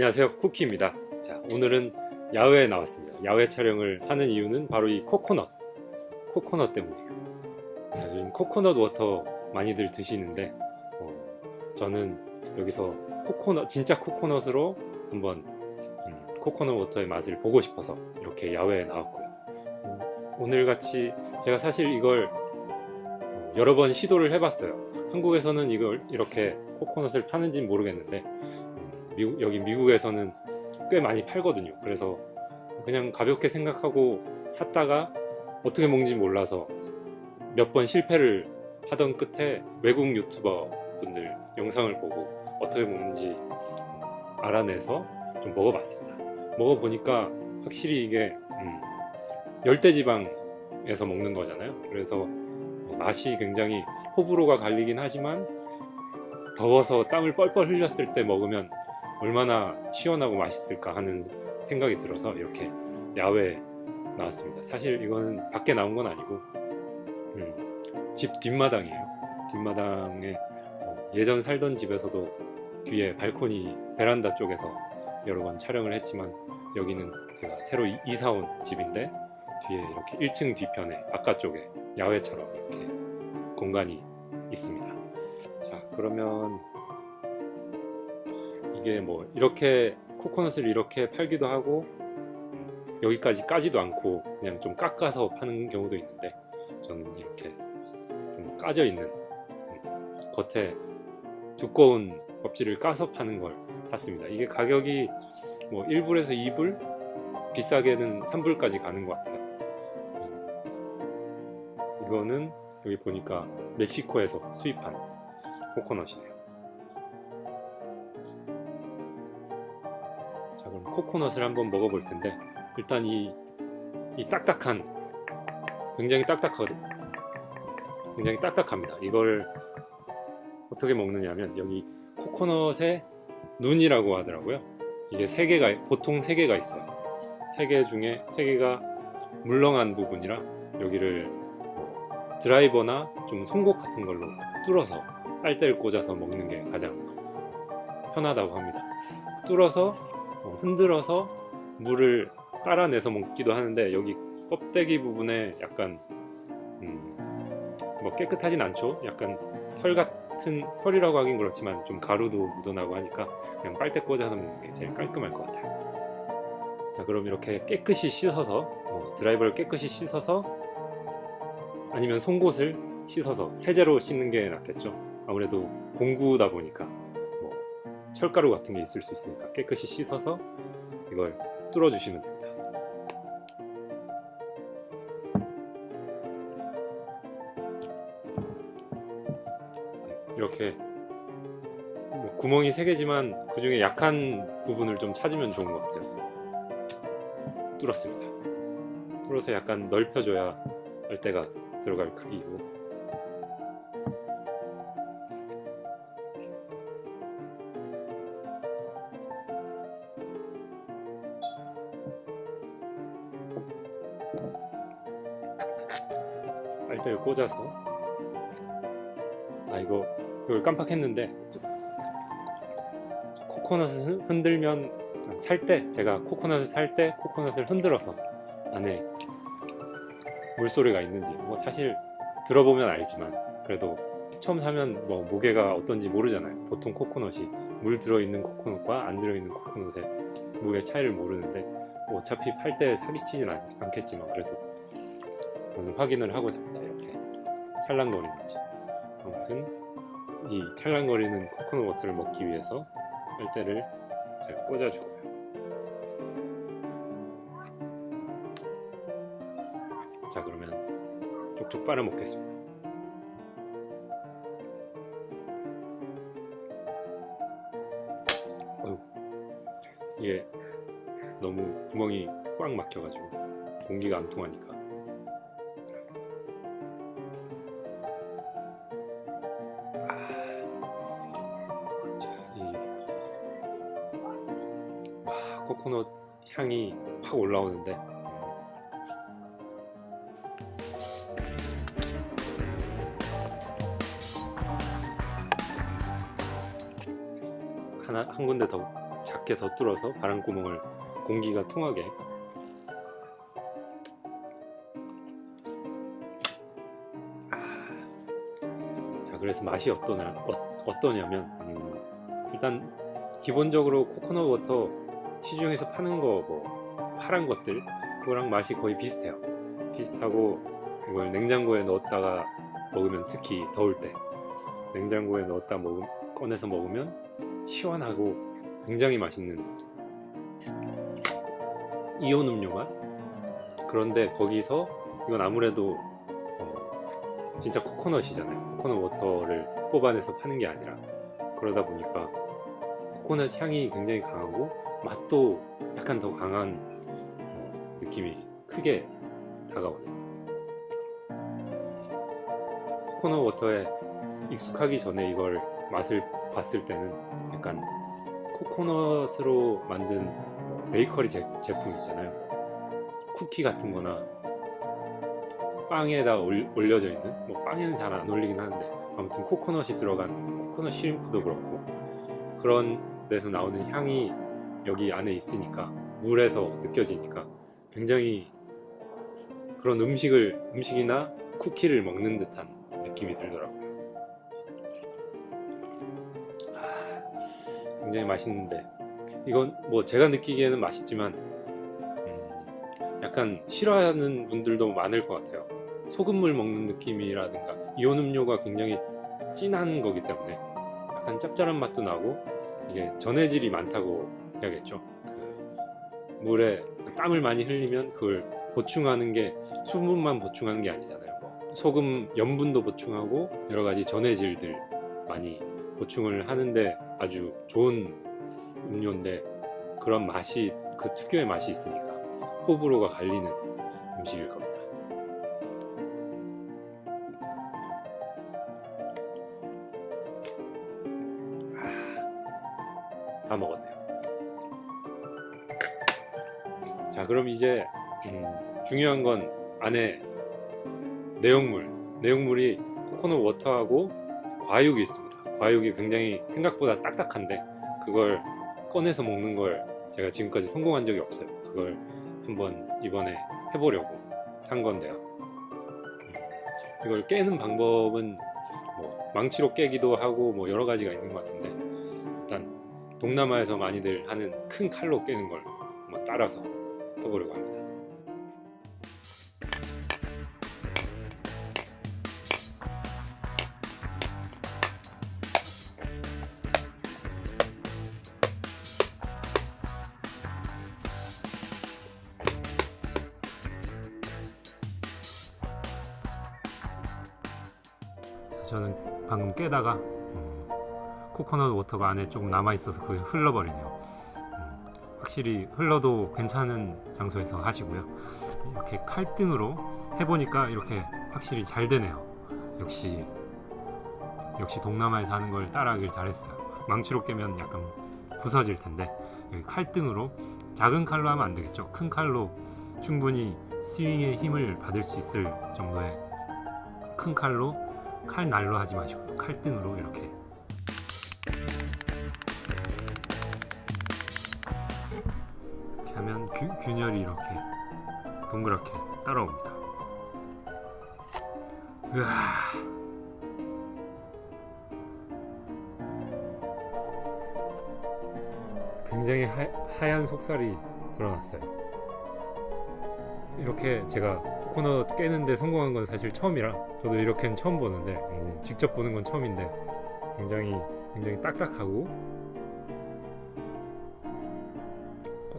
안녕하세요. 쿠키입니다. 자 오늘은 야외에 나왔습니다. 야외 촬영을 하는 이유는 바로 이 코코넛. 코코넛 때문이에요. 자 요즘 코코넛 워터 많이들 드시는데 어, 저는 여기서 코코넛 진짜 코코넛으로 한번 음, 코코넛 워터의 맛을 보고 싶어서 이렇게 야외에 나왔고요. 음, 오늘같이 제가 사실 이걸 어, 여러 번 시도를 해봤어요. 한국에서는 이걸 이렇게 코코넛을 파는지는 모르겠는데 미국, 여기 미국에서는 꽤 많이 팔거든요. 그래서 그냥 가볍게 생각하고 샀다가 어떻게 먹는지 몰라서 몇 번 실패를 하던 끝에 외국 유튜버 분들 영상을 보고 어떻게 먹는지 알아내서 좀 먹어봤습니다. 먹어보니까 확실히 이게 음, 열대지방에서 먹는 거잖아요. 그래서 맛이 굉장히 호불호가 갈리긴 하지만 더워서 땀을 뻘뻘 흘렸을 때 먹으면 얼마나 시원하고 맛있을까 하는 생각이 들어서 이렇게 야외에 나왔습니다. 사실 이거는 밖에 나온 건 아니고 음, 집 뒷마당이에요. 뒷마당에 어, 예전 살던 집에서도 뒤에 발코니 베란다 쪽에서 여러 번 촬영을 했지만 여기는 제가 새로 이사 온 집인데 뒤에 이렇게 1층 뒤편에 바깥쪽에 야외처럼 이렇게 공간이 있습니다. 자 그러면 이게 뭐 이렇게 코코넛을 이렇게 팔기도 하고 여기까지 까지도 않고 그냥 좀 깎아서 파는 경우도 있는데 저는 이렇게 좀 까져 있는 음, 겉에 두꺼운 껍질을 까서 파는 걸 샀습니다. 이게 가격이 뭐 1불에서 2불? 비싸게는 3불까지 가는 것 같아요. 음, 이거는 여기 보니까 멕시코에서 수입한 코코넛이네요 코코넛을 한번 먹어볼 텐데 일단 이, 이 딱딱한 굉장히 딱딱하거든. 굉장히 딱딱합니다. 이걸 어떻게 먹느냐면 여기 코코넛의 눈이라고 하더라고요. 이게 세 개가 보통 세 개가 있어요. 세 개 중에 세 개가 물렁한 부분이라 여기를 뭐 드라이버나 좀 송곳 같은 걸로 뚫어서 빨대를 꽂아서 먹는 게 가장 편하다고 합니다. 뚫어서 어, 흔들어서 물을 깔아내서 먹기도 하는데 여기 껍데기 부분에 약간 음, 뭐 깨끗하진 않죠? 약간 털 같은 털이라고 하긴 그렇지만 좀 가루도 묻어나고 하니까 그냥 빨대 꽂아서 먹는 게 제일 깔끔할 것 같아요. 자 그럼 이렇게 깨끗이 씻어서 어, 드라이버를 깨끗이 씻어서 아니면 송곳을 씻어서 세제로 씻는 게 낫겠죠? 아무래도 공구다 보니까. 뭐 철가루 같은 게 있을 수 있으니까 깨끗이 씻어서 이걸 뚫어 주시면 됩니다. 이렇게 뭐 구멍이 3개지만 그 중에 약한 부분을 좀 찾으면 좋은 것 같아요. 뚫었습니다. 뚫어서 약간 넓혀줘야 빨대가 들어갈 크기고 빨대를 꽂아서. 아 이거 이걸 깜빡했는데. 코코넛을 흔들면 살 때 제가 코코넛을 살 때 코코넛을 흔들어서 안에 물소리가 있는지. 뭐 사실 들어보면 알지만 그래도 처음 사면 뭐 무게가 어떤지 모르잖아요. 보통 코코넛이 물 들어있는 코코넛과 안 들어있는 코코넛의 무게 차이를 모르는데 뭐 어차피 팔 때 사기치진 않, 않겠지만 그래도 확인을 하고 삽니다 찰랑거리는지. 아무튼 이 찰랑거리는 코코넛 워터를 먹기 위해서 빨대를 잘 꽂아주고요. 자 그러면 쪽쪽 빨아 먹겠습니다. 이게 너무 구멍이 꽉 막혀가지고 공기가 안 통하니까 코코넛 향이 확 올라오는데. 하나 한 군데 더 작, 작게 더 뚫어서 바람구멍을 공기가 통하게. 자 그래서 맛이 어떠냐 어, 떠냐면 음, 일단 기본적으로 코코넛 워터 시중에서 파는 거 뭐 파란 것들 그거랑 맛이 거의 비슷해요. 비슷하고 이걸 냉장고에 넣었다가 먹으면 특히 더울 때 냉장고에 넣었다 먹음, 꺼내서 먹으면 시원하고 굉장히 맛있는 이온 음료 맛 그런데 거기서 이건 아무래도 어, 진짜 코코넛이잖아요. 코코넛 워터를 뽑아내서 파는 게 아니라. 그러다 보니까 코코넛 향이 굉장히 강하고 맛도 약간 더 강한 어, 느낌이 크게 다가오네요. 코코넛 워터에 익숙하기 전에 이걸 맛을 봤을 때는 약간 코코넛으로 만든 베이커리 제, 제품 있잖아요. 쿠키 같은 거나 빵에다 올, 올려져 있는? 뭐 빵에는 잘 안 올리긴 하는데 아무튼 코코넛이 들어간 코코넛 시림프도 그렇고 그런 데서 나오는 향이 여기 안에 있으니까 물에서 느껴지니까 굉장히 그런 음식을 음식이나 쿠키를 먹는 듯한 느낌이 들더라고요. 아, 굉장히 맛있는데. 이건 뭐 제가 느끼기에는 맛있지만 음, 약간 싫어하는 분들도 많을 것 같아요. 소금물 먹는 느낌이라든가 이온 음료가 굉장히 진한 거기 때문에 약간 짭짤한 맛도 나고 이게 전해질이 많다고 해야겠죠 그 물에 땀을 많이 흘리면 그걸 보충하는 게 수분만 보충하는 게 아니잖아요 뭐 소금 염분도 보충하고 여러 가지 전해질들 많이 보충을 하는데 아주 좋은 음료인데 그런 맛이 그 특유의 맛이 있으니까 호불호가 갈리는 음식일 겁니다. 이제 음, 중요한 건 안에 내용물. 내용물이 코코넛 워터하고 과육이 있습니다. 과육이 굉장히 생각보다 딱딱한데 그걸 꺼내서 먹는 걸 제가 지금까지 성공한 적이 없어요. 그걸 한번 이번에 해보려고 산 건데요. 음, 이걸 깨는 방법은 뭐 망치로 깨기도 하고 뭐 여러 가지가 있는 것 같은데 일단 동남아에서 많이들 하는 큰 칼로 깨는 걸 따라서 해보려고 합니다 저는 방금 깨다가 음, 코코넛 워터가 안에 조금 남아 있어서 그게 흘러버리네요. 음, 확실히 흘러도 괜찮은 장소에서 하시고요. 이렇게 칼등으로 해보니까 이렇게 확실히 잘 되네요. 역시 역시 동남아에서 하는 걸 따라하길 잘했어요. 망치로 깨면 약간 부서질 텐데 여기 칼등으로 작은 칼로 하면 안 되겠죠. 큰 칼로 충분히 스윙의 힘을 받을 수 있을 정도의 큰 칼로 칼날로 하지 마시고 칼등으로 이렇게 하면 균, 균열이 이렇게 동그랗게 따라옵니다. 으아. 굉장히 하, 하얀 속살이 드러났어요. 이렇게 제가 코코넛 깨는데 성공한 건 사실 처음이라 저도 이렇게는 처음 보는데 음, 직접 보는 건 처음인데 굉장히 굉장히 딱딱하고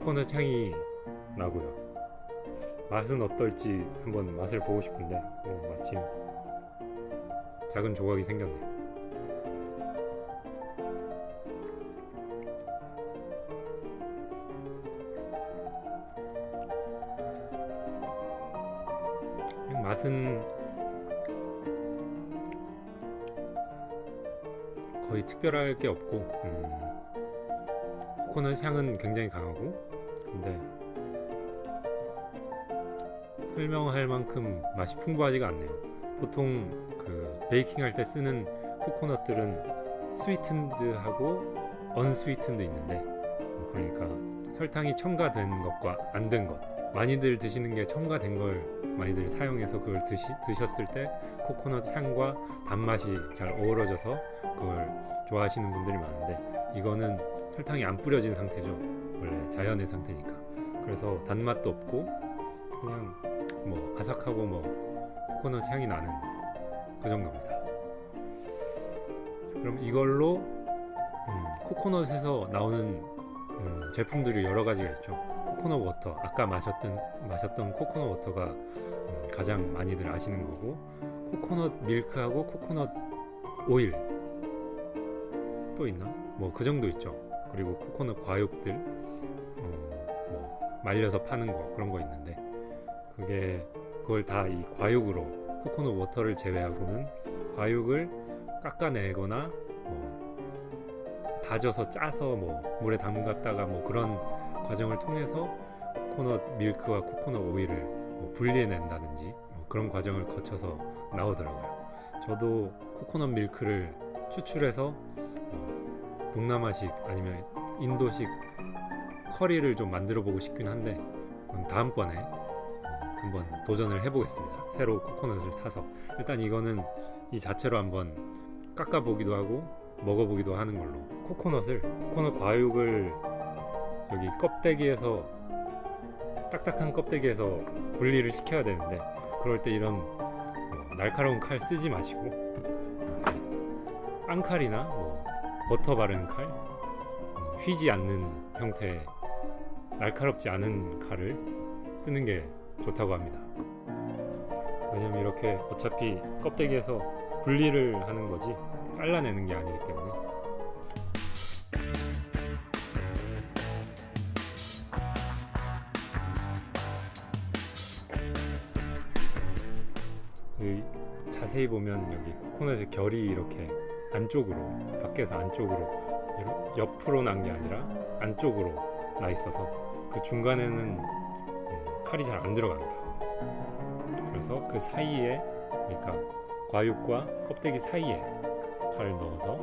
코코넛 향이 나고요. 맛은 어떨지 한번 맛을 보고 싶은데 오, 마침 작은 조각이 생겼네 맛은 거의 특별할 게 없고 음, 코코넛 향은 굉장히 강하고 근데 설명할 만큼 맛이 풍부하지가 않네요 보통 그 베이킹 할 때 쓰는 코코넛들은 스위튼드하고 언스위튼드 있는데 그러니까 설탕이 첨가된 것과 안 된 것. 많이들 드시는 게 첨가된 걸 많이들 사용해서 그걸 드시, 드셨을 때 코코넛 향과 단맛이 잘 어우러져서 그걸 좋아하시는 분들이 많은데 이거는 설탕이 안 뿌려진 상태죠. 원래 자연의 상태니까. 그래서 단맛도 없고 그냥 뭐 아삭하고 뭐 코코넛 향이 나는 그 정도입니다. 그럼 이걸로 음, 코코넛에서 나오는 음, 제품들이 여러 가지가 있죠. 코코넛 water, 아까 마셨던 마셨던 코코넛 water가 음, 가장 많이들 아시는 거고, 코코넛 밀크하고 코코넛 오일 또 있나? 뭐 그 정도 있죠. 그리고 코코넛 과육들, 어, 뭐 말려서 파는 거 그런 거 있는데, 그게 그걸 다 이 과육으로 코코넛 water를 제외하고는 과육을 깎아내거나 뭐 다져서 짜서 뭐 물에 담갔다가 뭐 그런 과정을 통해서 코코넛 밀크와 코코넛 오일을 뭐 분리해낸다든지 뭐 그런 과정을 거쳐서 나오더라고요. 저도 코코넛 밀크를 추출해서 뭐 동남아식 아니면 인도식 커리를 좀 만들어 보고 싶긴 한데 다음번에 어, 한번 도전을 해보겠습니다. 새로 코코넛을 사서 일단 이거는 이 자체로 한번 깎아보기도 하고 먹어보기도 하는 걸로 코코넛을 코코넛 과육을 여기 껍데기에서 딱딱한 껍데기에서 분리를 시켜야 되는데 그럴 때 이런 뭐 날카로운 칼 쓰지 마시고 앙칼이나 뭐 버터 바른 칼 음, 휘지 않는 형태의 날카롭지 않은 칼을 쓰는 게 좋다고 합니다. 왜냐면 이렇게 어차피 껍데기에서 분리를 하는 거지 잘라내는 게 아니기 때문에 자세히 보면 여기 코코넛의 결이 이렇게 안쪽으로 밖에서 안쪽으로 옆으로 난 게 아니라 안쪽으로 나 있어서 그 중간에는 음, 칼이 잘 안 들어갑니다. 그래서 그 사이에 그러니까 과육과 껍데기 사이에 칼을 넣어서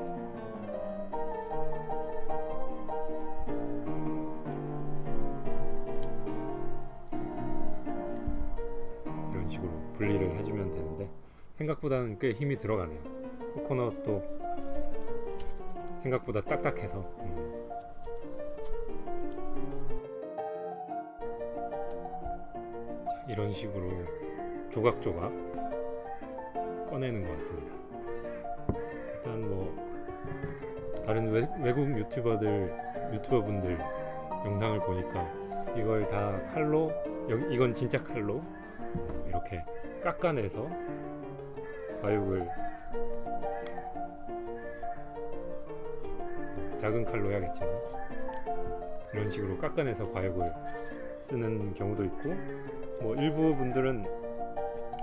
이런 식으로 분리를 해주면 되는데 생각보다는 꽤 힘이 들어가네요. 코코넛도 생각보다 딱딱해서 음. 자, 이런 식으로 조각조각 꺼내는 것 같습니다. 일단 뭐 다른 외, 외국 유튜버들 유튜버 분들 영상을 보니까 이걸 다 칼로 이건 진짜 칼로 이렇게 깎아내서 과육을 작은 칼로 해야겠지만 이런 식으로 깎아내서 과육을 쓰는 경우도 있고 뭐 일부 분들은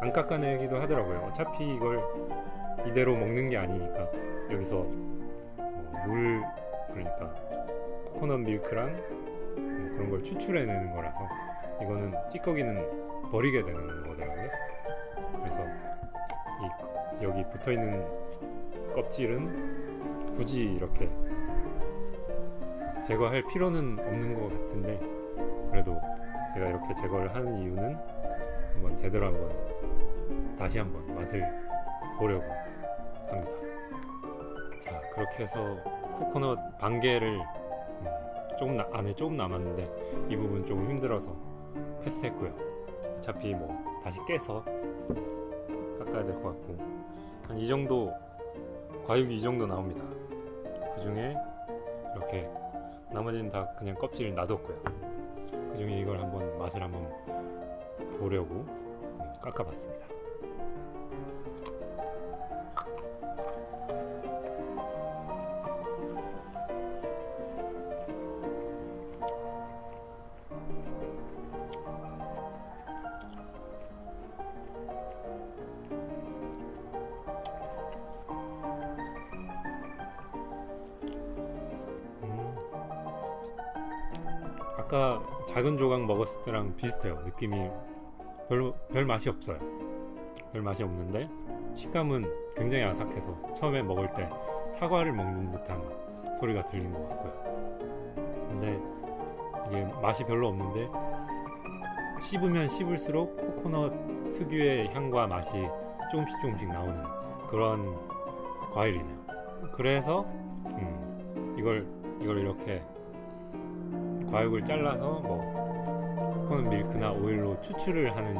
안 깎아내기도 하더라고요. 어차피 이걸 이대로 먹는 게 아니니까 여기서 어, 물 그러니까 코코넛 밀크랑 뭐 그런 걸 추출해내는 거라서 이거는 찌꺼기는 버리게 되는 거더라고요. 그래서 이 여기 붙어 있는 껍질은 굳이 이렇게 제거할 필요는 없는 것 같은데 그래도 제가 이렇게 제거를 하는 이유는 한번 제대로 한번 다시 한번 맛을 보려고 합니다. 자 그렇게 해서 코코넛 반 개를 음, 조금 나, 안에 조금 남았는데 이 부분 조금 힘들어서 패스했고요. 어차피 뭐 다시 깨서 깎아야 될 것 같고 한 이 정도 과육이 이 정도 나옵니다. 그 중에 이렇게 나머지는 다 그냥 껍질 놔뒀고요. 그 중에 이걸 한번 맛을 한번 보려고 음, 깎아봤습니다. 아까 작은 조각 먹었을 때랑 비슷해요. 느낌이 별, 별 맛이 없어요. 별 맛이 없는데 식감은 굉장히 아삭해서 처음에 먹을 때 사과를 먹는 듯한 소리가 들린 것 같고요. 근데 이게 맛이 별로 없는데 씹으면 씹을수록 코코넛 특유의 향과 맛이 조금씩 조금씩 나오는 그런 과일이네요. 그래서 음, 이걸 이걸 이렇게 과육을 잘라서 뭐 코코넛 밀크나 오일로 추출을 하는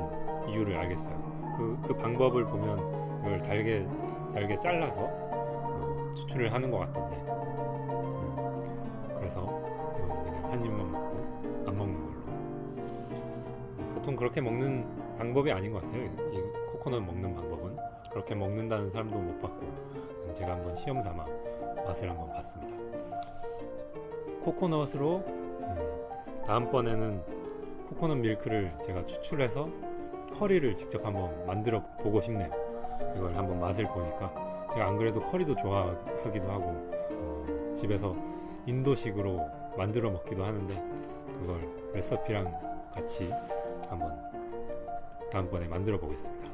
이유를 알겠어요. 그, 그 방법을 보면 이걸 달게 잘게 잘라서 어, 추출을 하는 것 같던데. 음, 그래서 이건 그냥 한 입만 먹고 안 먹는 걸로. 보통 그렇게 먹는 방법이 아닌 것 같아요. 이 코코넛 먹는 방법은 그렇게 먹는다는 사람도 못 봤고 제가 한번 시험 삼아 맛을 한번 봤습니다. 코코넛으로 음, 다음번에는 코코넛 밀크를 제가 추출해서 커리를 직접 한번 만들어 보고 싶네요. 이걸 한번 맛을 보니까 제가 안 그래도 커리도 좋아하기도 하고 어, 집에서 인도식으로 만들어 먹기도 하는데 그걸 레시피랑 같이 한번 다음번에 만들어 보겠습니다.